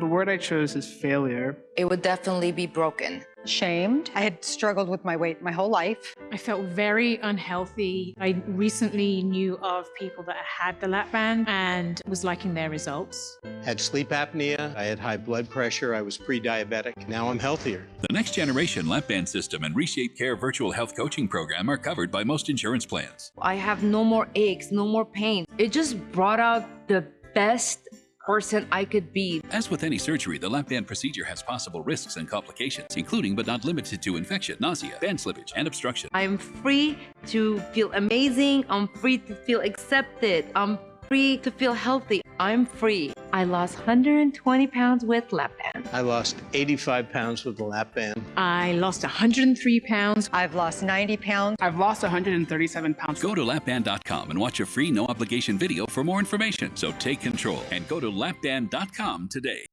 The word I chose is failure. It would definitely be broken. Shamed. I had struggled with my weight my whole life. I felt very unhealthy. I recently knew of people that had the lap band and was liking their results. Had sleep apnea, I had high blood pressure, I was pre-diabetic. Now I'm healthier. The next generation lap band system and Reshape Care virtual health coaching program are covered by most insurance plans. I have no more aches, no more pain. It just brought out the best person I could be. As with any surgery, the lap band procedure has possible risks and complications, including but not limited to infection, nausea, band slippage, and obstruction. I'm free to feel amazing. I'm free to feel accepted. I'm free to feel healthy. I'm free. I lost 120 pounds with lap band. I lost 85 pounds with the lap band. I lost 103 pounds. I've lost 90 pounds. I've lost 137 pounds. Go to lapband.com and watch a free no obligation video for more information. So take control and go to lapband.com today.